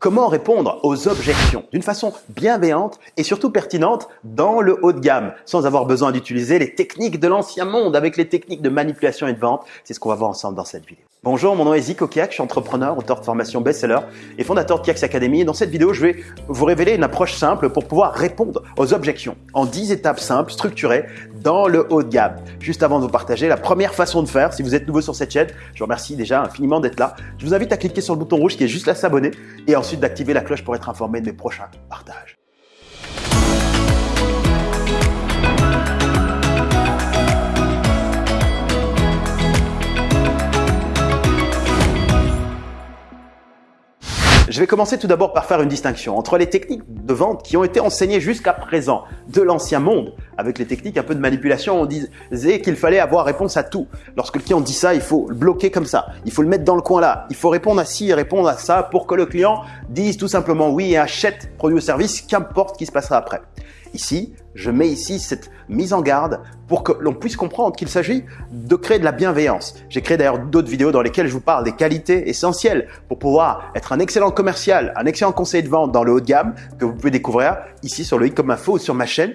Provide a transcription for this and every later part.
Comment répondre aux objections d'une façon bienveillante et surtout pertinente dans le haut de gamme sans avoir besoin d'utiliser les techniques de l'ancien monde avec les techniques de manipulation et de vente? C'est ce qu'on va voir ensemble dans cette vidéo. Bonjour, mon nom est Zico Kiak, je suis entrepreneur, auteur de formation best-seller et fondateur de Kiaks Academy. Dans cette vidéo, je vais vous révéler une approche simple pour pouvoir répondre aux objections en 10 étapes simples, structurées dans le haut de gamme. Juste avant de vous partager la première façon de faire, si vous êtes nouveau sur cette chaîne, je vous remercie déjà infiniment d'être là. Je vous invite à cliquer sur le bouton rouge qui est juste là s'abonner et ensuite d'activer la cloche pour être informé de mes prochains partages. Je vais commencer tout d'abord par faire une distinction entre les techniques de vente qui ont été enseignées jusqu'à présent de l'ancien monde, avec les techniques un peu de manipulation, on disait qu'il fallait avoir réponse à tout. Lorsque le client dit ça, il faut le bloquer comme ça, il faut le mettre dans le coin là, il faut répondre à ci et répondre à ça pour que le client dise tout simplement oui et achète produit ou service, qu'importe ce qui se passera après. Ici, je mets ici cette mise en garde pour que l'on puisse comprendre qu'il s'agit de créer de la bienveillance. J'ai créé d'ailleurs d'autres vidéos dans lesquelles je vous parle des qualités essentielles pour pouvoir être un excellent commercial, un excellent conseiller de vente dans le haut de gamme que vous pouvez découvrir ici sur le i comme info ou sur ma chaîne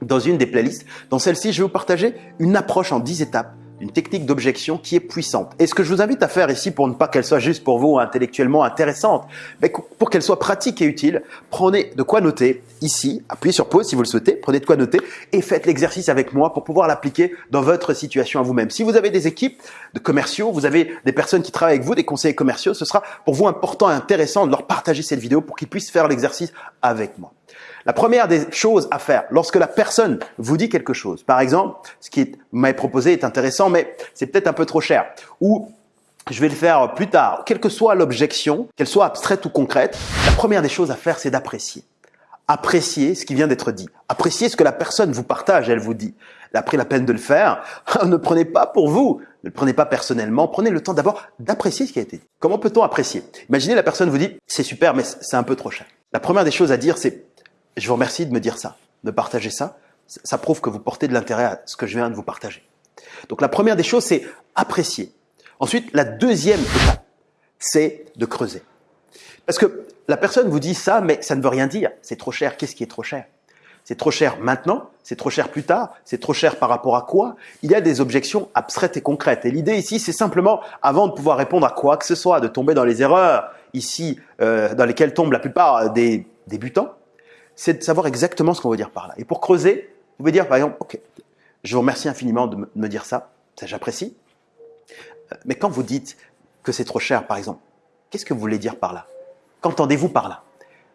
dans une des playlists. Dans celle-ci, je vais vous partager une approche en 10 étapes une technique d'objection qui est puissante. Et ce que je vous invite à faire ici pour ne pas qu'elle soit juste pour vous intellectuellement intéressante, mais pour qu'elle soit pratique et utile, prenez de quoi noter ici, appuyez sur pause si vous le souhaitez, prenez de quoi noter et faites l'exercice avec moi pour pouvoir l'appliquer dans votre situation à vous-même. Si vous avez des équipes de commerciaux, vous avez des personnes qui travaillent avec vous, des conseillers commerciaux, ce sera pour vous important et intéressant de leur partager cette vidéo pour qu'ils puissent faire l'exercice avec moi. La première des choses à faire lorsque la personne vous dit quelque chose, par exemple, ce qui m'avez proposé est intéressant, mais c'est peut-être un peu trop cher, ou je vais le faire plus tard, quelle que soit l'objection, qu'elle soit abstraite ou concrète, la première des choses à faire, c'est d'apprécier. Apprécier ce qui vient d'être dit. Apprécier ce que la personne vous partage, elle vous dit. Elle a pris la peine de le faire. ne prenez pas pour vous. Ne le prenez pas personnellement. Prenez le temps d'abord d'apprécier ce qui a été dit. Comment peut-on apprécier? Imaginez la personne vous dit, c'est super, mais c'est un peu trop cher. La première des choses à dire, c'est je vous remercie de me dire ça, de partager ça. Ça prouve que vous portez de l'intérêt à ce que je viens de vous partager. Donc la première des choses, c'est apprécier. Ensuite, la deuxième étape, c'est de creuser. Parce que la personne vous dit ça, mais ça ne veut rien dire. C'est trop cher. Qu'est-ce qui est trop cher? C'est trop cher maintenant, c'est trop cher plus tard, c'est trop cher par rapport à quoi? Il y a des objections abstraites et concrètes. Et l'idée ici, c'est simplement, avant de pouvoir répondre à quoi que ce soit, de tomber dans les erreurs ici euh, dans lesquelles tombent la plupart des débutants, c'est de savoir exactement ce qu'on veut dire par là. Et pour creuser, vous pouvez dire par exemple, ok, je vous remercie infiniment de me dire ça, ça j'apprécie. Euh, mais quand vous dites que c'est trop cher, par exemple, qu'est-ce que vous voulez dire par là? Qu'entendez-vous par là?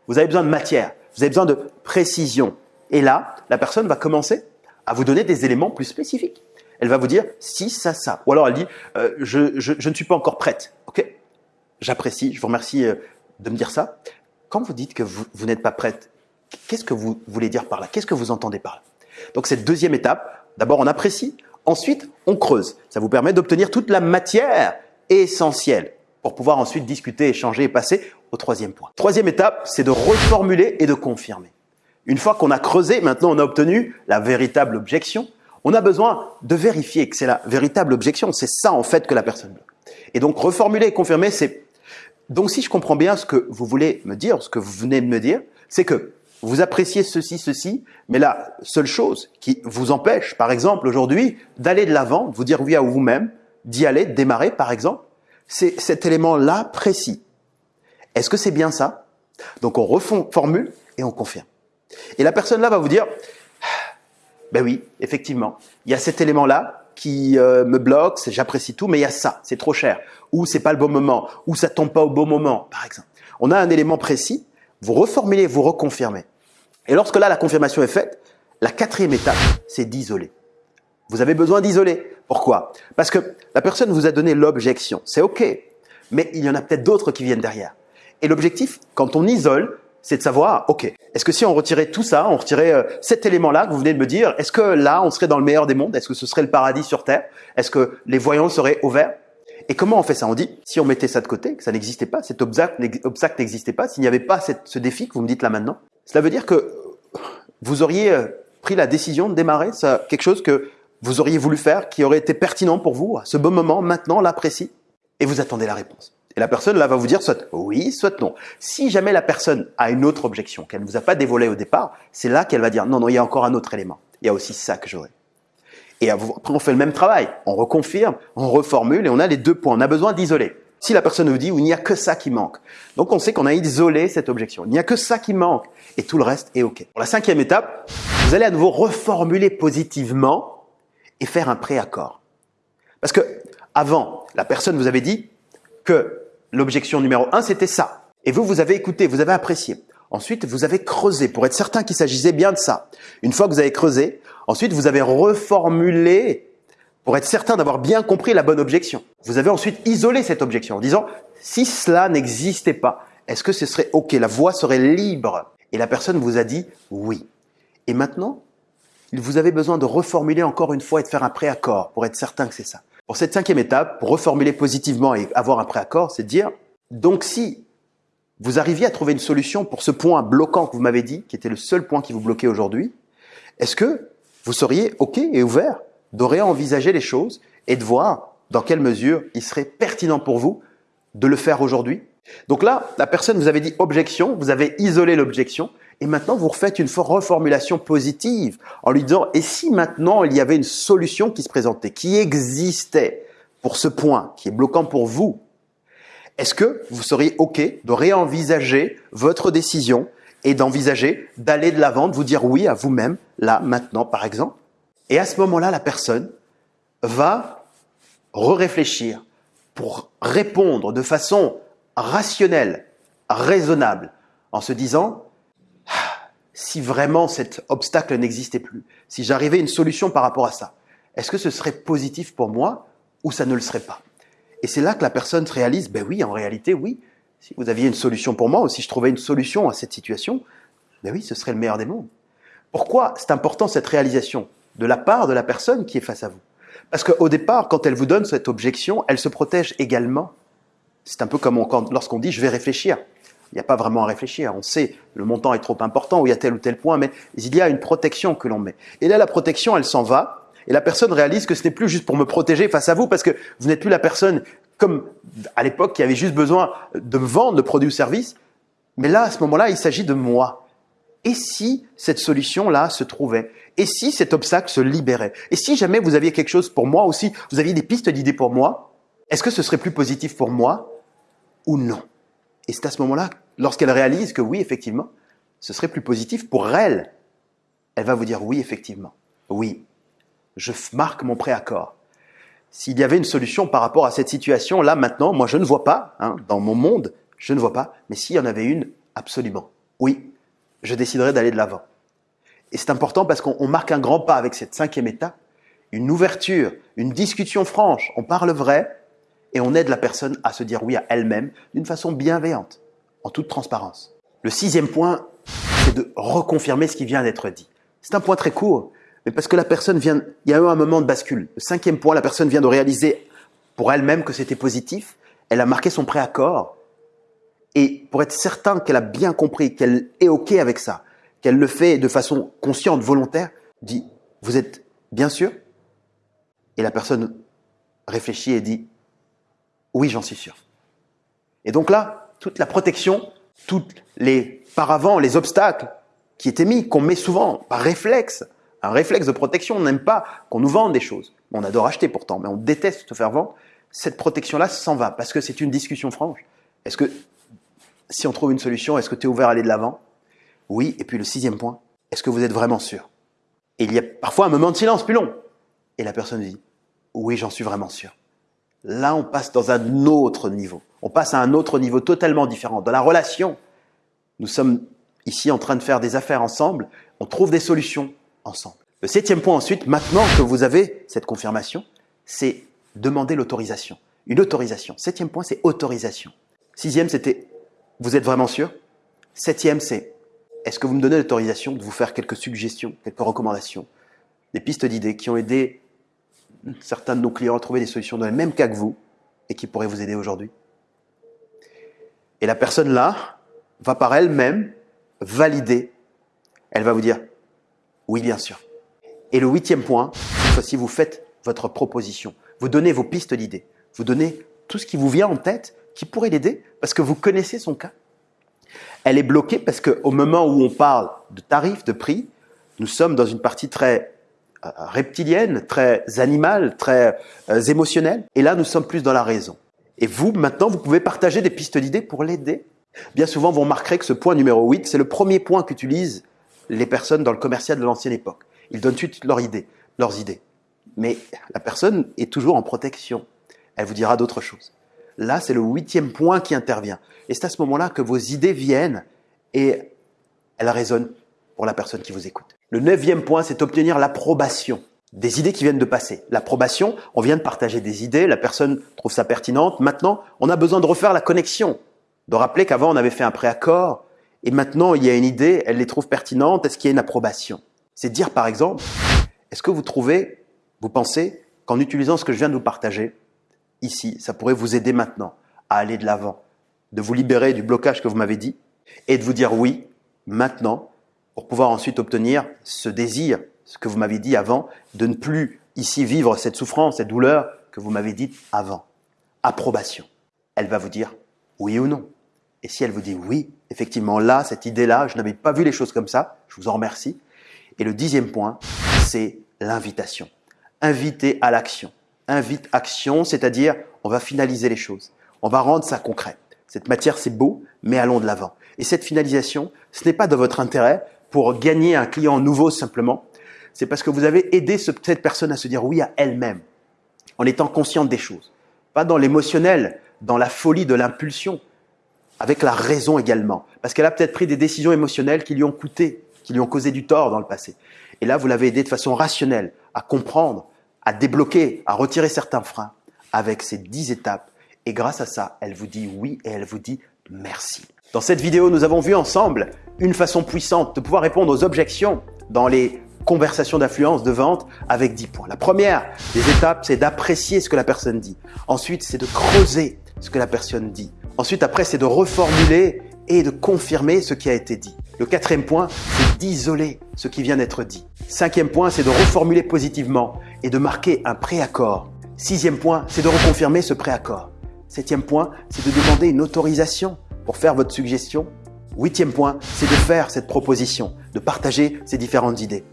Vous avez besoin de matière, vous avez besoin de précision. Et là, la personne va commencer à vous donner des éléments plus spécifiques. Elle va vous dire si, ça, ça. Ou alors elle dit euh, je, ne suis pas encore prête. Ok? J'apprécie, je vous remercie euh, de me dire ça. Quand vous dites que vous n'êtes pas prête, Qu'est-ce que vous voulez dire par là? Qu'est-ce que vous entendez par là? Donc cette deuxième étape, d'abord on apprécie, ensuite on creuse. Ça vous permet d'obtenir toute la matière essentielle pour pouvoir ensuite discuter, échanger et passer au troisième point. Troisième étape, c'est de reformuler et de confirmer. Une fois qu'on a creusé, maintenant on a obtenu la véritable objection, on a besoin de vérifier que c'est la véritable objection. C'est ça en fait que la personne veut. Et donc reformuler et confirmer, c'est... Donc si je comprends bien ce que vous voulez me dire, ce que vous venez de me dire, c'est que vous appréciez ceci, ceci, mais la seule chose qui vous empêche, par exemple, aujourd'hui, d'aller de l'avant, de vous dire oui à vous-même, d'y aller, de démarrer, par exemple, c'est cet élément-là précis. Est-ce que c'est bien ça? Donc on reformule et on confirme. Et la personne là va vous dire, ben oui, effectivement, il y a cet élément-là qui euh, me bloque, j'apprécie tout, mais il y a ça, c'est trop cher, ou c'est pas le bon moment, ou ça tombe pas au bon moment, par exemple. On a un élément précis vous reformulez, vous reconfirmez. Et lorsque là, la confirmation est faite, la quatrième étape, c'est d'isoler. Vous avez besoin d'isoler. Pourquoi? Parce que la personne vous a donné l'objection. C'est OK. Mais il y en a peut-être d'autres qui viennent derrière. Et l'objectif, quand on isole, c'est de savoir, OK, est-ce que si on retirait tout ça, on retirait euh, cet élément-là que vous venez de me dire, est-ce que là, on serait dans le meilleur des mondes? Est-ce que ce serait le paradis sur Terre? Est-ce que les voyants seraient ouverts et comment on fait ça? On dit, si on mettait ça de côté, que ça n'existait pas, cet obstacle n'existait pas, s'il n'y avait pas ce défi que vous me dites là maintenant, cela veut dire que vous auriez euh, pris la décision de démarrer ça, quelque chose que vous auriez voulu faire, qui aurait été pertinent pour vous à ce bon moment, maintenant, là, précis, et vous attendez la réponse. Et la personne là va vous dire soit oui, soit non. Si jamais la personne a une autre objection qu'elle ne vous a pas dévoilée au départ, c'est là qu'elle va dire non, non, il y a encore un autre élément. Il y a aussi ça que j'aurais. Et après, on fait le même travail. On reconfirme, on reformule et on a les deux points. On a besoin d'isoler. Si la personne nous dit, il n'y a que ça qui manque. Donc, on sait qu'on a isolé cette objection. Il n'y a que ça qui manque. Et tout le reste est OK. Pour la cinquième étape, vous allez à nouveau reformuler positivement et faire un préaccord. Parce que, avant, la personne vous avait dit que l'objection numéro un, c'était ça. Et vous, vous avez écouté, vous avez apprécié. Ensuite, vous avez creusé pour être certain qu'il s'agissait bien de ça. Une fois que vous avez creusé, ensuite vous avez reformulé pour être certain d'avoir bien compris la bonne objection. Vous avez ensuite isolé cette objection en disant si cela n'existait pas, est-ce que ce serait OK? La voix serait libre. Et la personne vous a dit oui. Et maintenant, vous avez besoin de reformuler encore une fois et de faire un préaccord pour être certain que c'est ça. Pour cette cinquième étape, pour reformuler positivement et avoir un préaccord, c'est de dire donc si vous arriviez à trouver une solution pour ce point bloquant que vous m'avez dit, qui était le seul point qui vous bloquait aujourd'hui, est-ce que vous seriez OK et ouvert de réenvisager les choses et de voir dans quelle mesure il serait pertinent pour vous de le faire aujourd'hui. Donc là, la personne vous avait dit objection, vous avez isolé l'objection, et maintenant vous refaites une reformulation positive en lui disant et si maintenant il y avait une solution qui se présentait, qui existait pour ce point qui est bloquant pour vous est-ce que vous seriez OK de réenvisager votre décision et d'envisager d'aller de l'avant, de vous dire oui à vous-même, là, maintenant, par exemple Et à ce moment-là, la personne va re-réfléchir pour répondre de façon rationnelle, raisonnable, en se disant ah, si vraiment cet obstacle n'existait plus, si j'arrivais à une solution par rapport à ça, est-ce que ce serait positif pour moi ou ça ne le serait pas? Et c'est là que la personne se réalise, ben oui, en réalité, oui. Si vous aviez une solution pour moi, ou si je trouvais une solution à cette situation, ben oui, ce serait le meilleur des mondes. Pourquoi c'est important cette réalisation de la part de la personne qui est face à vous? Parce qu'au départ, quand elle vous donne cette objection, elle se protège également. C'est un peu comme lorsqu'on dit je vais réfléchir. Il n'y a pas vraiment à réfléchir. On sait le montant est trop important ou il y a tel ou tel point, mais il y a une protection que l'on met. Et là, la protection, elle s'en va et la personne réalise que ce n'est plus juste pour me protéger face à vous, parce que vous n'êtes plus la personne comme à l'époque qui avait juste besoin de me vendre le produit ou service. Mais là, à ce moment-là, il s'agit de moi. Et si cette solution-là se trouvait? Et si cet obstacle se libérait? Et si jamais vous aviez quelque chose pour moi aussi, vous aviez des pistes d'idées pour moi, est-ce que ce serait plus positif pour moi ou non? Et c'est à ce moment-là, lorsqu'elle réalise que oui, effectivement, ce serait plus positif pour elle, elle va vous dire oui, effectivement. Oui, je marque mon préaccord. S'il y avait une solution par rapport à cette situation, là maintenant, moi je ne vois pas, hein, dans mon monde, je ne vois pas, mais s'il y en avait une, absolument. Oui, je déciderais d'aller de l'avant. Et c'est important parce qu'on marque un grand pas avec cette cinquième étape, une ouverture, une discussion franche, on parle vrai et on aide la personne à se dire oui à elle-même d'une façon bienveillante, en toute transparence. Le sixième point, c'est de reconfirmer ce qui vient d'être dit. C'est un point très court, mais parce que la personne vient, il y a eu un moment de bascule. Le cinquième point, la personne vient de réaliser pour elle-même que c'était positif. Elle a marqué son préaccord. Et pour être certain qu'elle a bien compris, qu'elle est OK avec ça, qu'elle le fait de façon consciente, volontaire, dit, vous êtes bien sûr? Et la personne réfléchit et dit, oui, j'en suis sûr. Et donc là, toute la protection, tous les paravents, les obstacles qui étaient mis, qu'on met souvent par réflexe, un réflexe de protection. On n'aime pas qu'on nous vende des choses. On adore acheter pourtant, mais on déteste se faire vendre. Cette protection-là s'en va parce que c'est une discussion franche. Est-ce que, si on trouve une solution, est-ce que tu es ouvert à aller de l'avant? Oui. Et puis le sixième point, est-ce que vous êtes vraiment sûr? Et il y a parfois un moment de silence plus long. Et la personne dit, oui, j'en suis vraiment sûr. Là, on passe dans un autre niveau. On passe à un autre niveau totalement différent. Dans la relation, nous sommes ici en train de faire des affaires ensemble. On trouve des solutions Le septième point ensuite, maintenant que vous avez cette confirmation, c'est demander l'autorisation. Une autorisation. Septième point, c'est autorisation. Sixième, c'était vous êtes vraiment sûr? Septième, c'est est-ce que vous me donnez l'autorisation de vous faire quelques suggestions, quelques recommandations, des pistes d'idées qui ont aidé certains de nos clients à trouver des solutions dans le même cas que vous et qui pourraient vous aider aujourd'hui? Et la personne là va par elle-même valider. Elle va vous dire oui, bien sûr. Et le huitième point, c'est si vous faites votre proposition. Vous donnez vos pistes d'idées. Vous donnez tout ce qui vous vient en tête qui pourrait l'aider parce que vous connaissez son cas. Elle est bloquée parce qu'au moment où on parle de tarifs, de prix, nous sommes dans une partie très euh, reptilienne, très animale, très euh, émotionnelle. Et là, nous sommes plus dans la raison. Et vous, maintenant, vous pouvez partager des pistes d'idées pour l'aider. Bien souvent, vous remarquerez que ce point numéro 8, c'est le premier point qu'utilisent les personnes dans le commercial de l'ancienne époque. Ils donnent suite leurs idées, leurs idées. Mais la personne est toujours en protection. Elle vous dira d'autres choses. Là, c'est le huitième point qui intervient. Et c'est à ce moment-là que vos idées viennent et elles résonnent pour la personne qui vous écoute. Le neuvième point, c'est obtenir l'approbation des idées qui viennent de passer. L'approbation, on vient de partager des idées, la personne trouve ça pertinente. Maintenant, on a besoin de refaire la connexion, de rappeler qu'avant on avait fait un préaccord et maintenant il y a une idée, elle les trouve pertinentes, est-ce qu'il y a une approbation? C'est dire par exemple, est-ce que vous trouvez, vous pensez qu'en utilisant ce que je viens de vous partager, ici, ça pourrait vous aider maintenant à aller de l'avant, de vous libérer du blocage que vous m'avez dit et de vous dire oui, maintenant, pour pouvoir ensuite obtenir ce désir, ce que vous m'avez dit avant, de ne plus ici vivre cette souffrance, cette douleur que vous m'avez dit avant? Approbation. Elle va vous dire oui ou non. Et si elle vous dit oui, effectivement, là, cette idée-là, je n'avais pas vu les choses comme ça, je vous en remercie. Et le dixième point, c'est l'invitation. Inviter à l'action. Invite action, c'est-à-dire on va finaliser les choses. On va rendre ça concret. Cette matière, c'est beau, mais allons de l'avant. Et cette finalisation, ce n'est pas de votre intérêt pour gagner un client nouveau simplement. C'est parce que vous avez aidé cette personne à se dire oui à elle-même, en étant consciente des choses. Pas dans l'émotionnel, dans la folie de l'impulsion, avec la raison également. Parce qu'elle a peut-être pris des décisions émotionnelles qui lui ont coûté, qui lui ont causé du tort dans le passé. Et là, vous l'avez aidé de façon rationnelle à comprendre, à débloquer, à retirer certains freins avec ces dix étapes. Et grâce à ça, elle vous dit oui et elle vous dit merci. Dans cette vidéo, nous avons vu ensemble une façon puissante de pouvoir répondre aux objections dans les conversations d'influence de vente avec 10 points. La première des étapes, c'est d'apprécier ce que la personne dit. Ensuite, c'est de creuser ce que la personne dit. Ensuite, après, c'est de reformuler et de confirmer ce qui a été dit. Le quatrième point, c'est d'isoler ce qui vient d'être dit. Cinquième point, c'est de reformuler positivement et de marquer un préaccord. Sixième point, c'est de reconfirmer ce préaccord. Septième point, c'est de demander une autorisation pour faire votre suggestion. Huitième point, c'est de faire cette proposition, de partager ces différentes idées.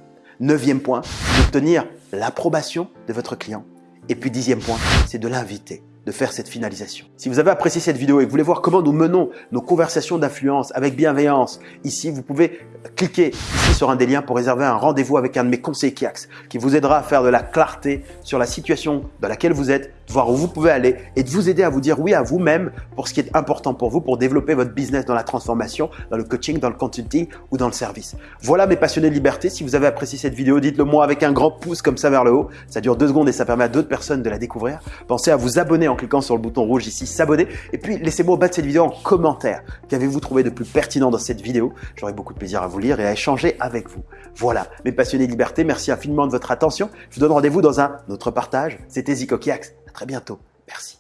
Neuvième point, c'est d'obtenir l'approbation de votre client. Et puis dixième point, c'est de l'inviter de faire cette finalisation. Si vous avez apprécié cette vidéo et que vous voulez voir comment nous menons nos conversations d'influence avec bienveillance, ici, vous pouvez cliquer ici sur un des liens pour réserver un rendez-vous avec un de mes conseillers Kiax qui vous aidera à faire de la clarté sur la situation dans laquelle vous êtes, voir où vous pouvez aller et de vous aider à vous dire oui à vous-même pour ce qui est important pour vous pour développer votre business dans la transformation, dans le coaching, dans le consulting ou dans le service. Voilà mes passionnés de liberté. Si vous avez apprécié cette vidéo, dites-le moi avec un grand pouce comme ça vers le haut. Ça dure deux secondes et ça permet à d'autres personnes de la découvrir. Pensez à vous abonner en cliquant sur le bouton rouge ici, s'abonner. Et puis laissez-moi au bas de cette vidéo en commentaire. Qu'avez-vous trouvé de plus pertinent dans cette vidéo? J'aurai beaucoup de plaisir à vous lire et à échanger avec vous. Voilà, mes passionnés de liberté, merci infiniment de votre attention. Je vous donne rendez-vous dans un autre partage. C'était Zico Kiax. Très bientôt. Merci.